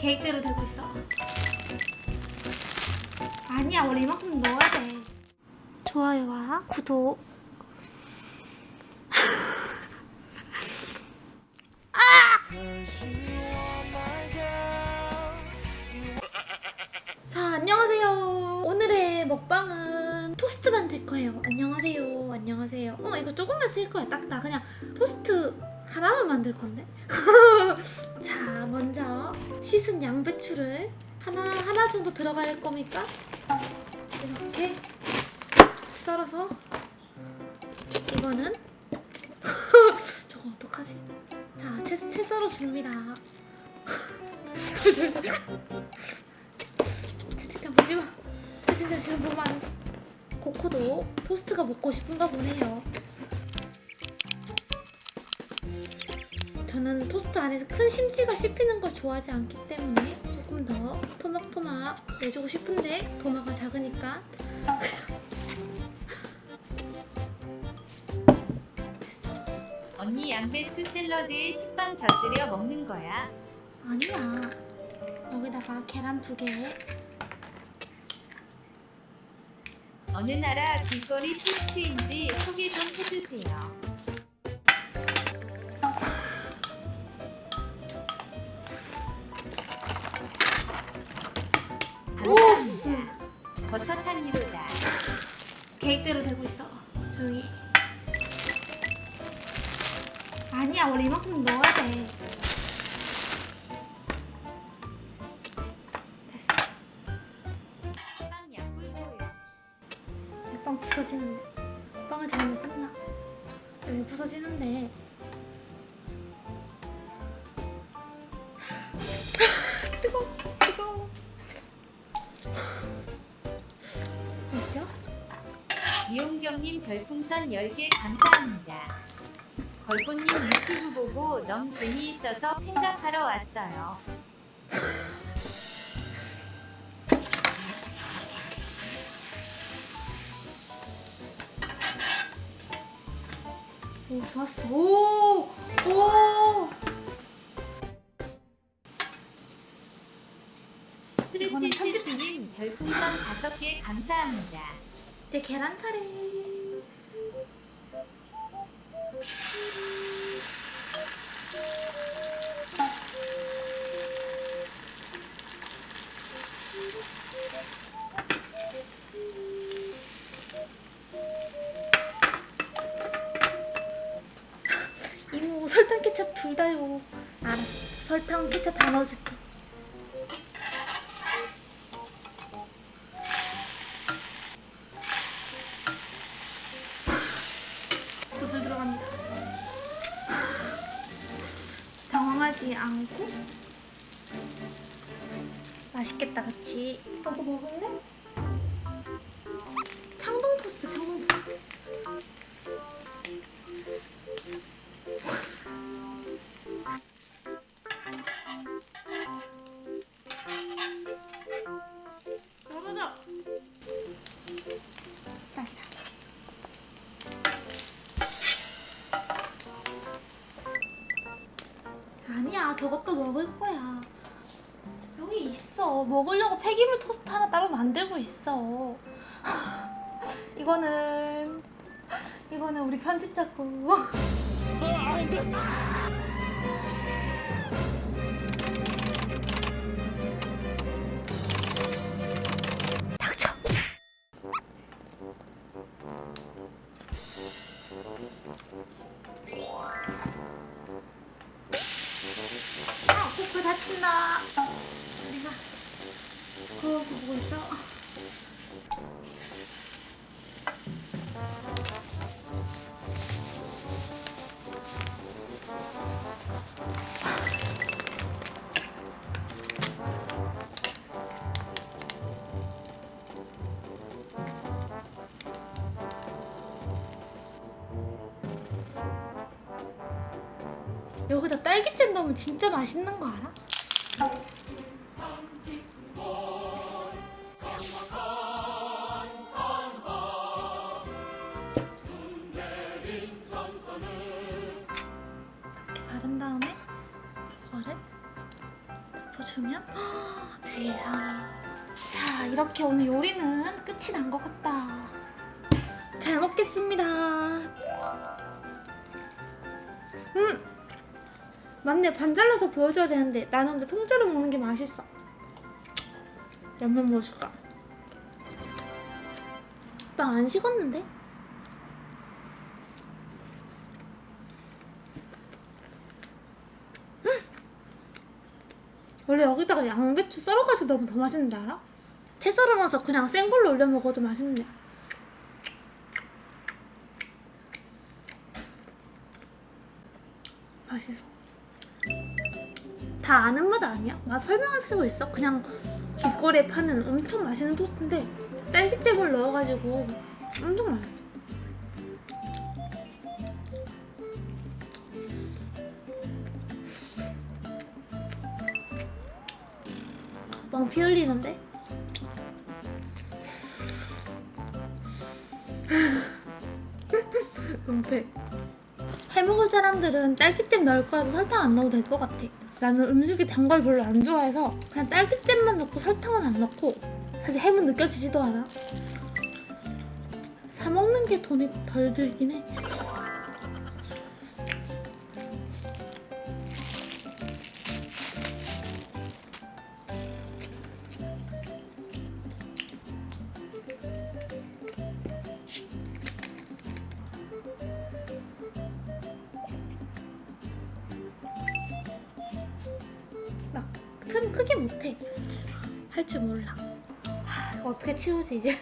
계획대로 되고 있어. 아니야 원래 이만큼 넣어야 돼. 좋아요와. 구독. 자 안녕하세요. 오늘의 먹방은 토스트 만들 거예요. 안녕하세요. 안녕하세요. 어 이거 조금만 쓸 거야. 딱나 그냥 토스트 하나만 만들 건데 자 먼저 씻은 양배추를 하나 하나 정도 들어갈 겁니까 이렇게 썰어서 이거는 저거 어떡하지 자 채 채 썰어 줍니다 채팅창 보지 마. 채팅창 지금 보면. 코코도 토스트가 먹고 싶은가 보네요. 저는 토스트 안에서 큰 심지가 씹히는 걸 좋아하지 않기 때문에 조금 더 토막토막 내주고 싶은데 도마가 작으니까 됐어. 언니 양배추 샐러드에 식빵 곁들여 먹는 거야. 아니야. 여기다가 계란 두 개. 어느 나라 길거리 토스트인지 소개 좀 해주세요. 계획대로 되고 있어. 조용히. 아니야, 원래 이만큼 넣어야 돼. 됐어. 빵 약불고요. 빵 부서지는데. 빵을 잘못 샀나? 여기 부서지는데. 이용경님 별풍선 10개 감사합니다. 걸보님 유튜브 보고 너무 재미있어서 팬가하러 왔어요. 오, 좋았어. 오! 오! 스르치스님 별풍선 5개 감사합니다. 이제 계란 차례. 설탕 케첩 둘 다요. 알았어. 설탕 케첩 다 넣어줄게. 수술 들어갑니다. 당황하지 않고 맛있겠다, 그치? 너도 먹을래? 저것도 먹을 거야. 여기 있어. 먹으려고 폐기물 토스트 하나 따로 만들고 있어. 이거는 이거는 우리 편집자 거 보고 있어. 여기다 딸기잼 넣으면 진짜 맛있는 거 알아? 덮어주면? 세상에 자 이렇게 오늘 요리는 끝이 난 것 같다. 잘 먹겠습니다. 음 맞네. 반 잘라서 보여줘야 되는데 나는 근데 통째로 먹는 게 맛있어. 양면 먹어줄까? 빵 안 식었는데? 원래 여기다가 양배추 썰어가지고 넣으면 더 맛있는데 알아? 채 썰어놔서 그냥 센 걸로 올려 먹어도 맛있네 맛있어 다 아는 맛 아니야? 맛 설명할 필요 있어? 그냥 길거리에 파는 엄청 맛있는 토스트인데 딸기잼을 넣어가지고 엄청 맛있어 너무 피 흘리는데? 은폐. 해먹을 사람들은 딸기잼 넣을 거라도 설탕 안 넣어도 될 것 같아. 나는 음식에 단걸 별로 안 좋아해서 그냥 딸기잼만 넣고 설탕은 안 넣고 사실 햄은 느껴지지도 않아. 사 먹는 게 돈이 덜 들긴 해 크게 못해. 할 줄 몰라. 하, 어떻게 치우지 이제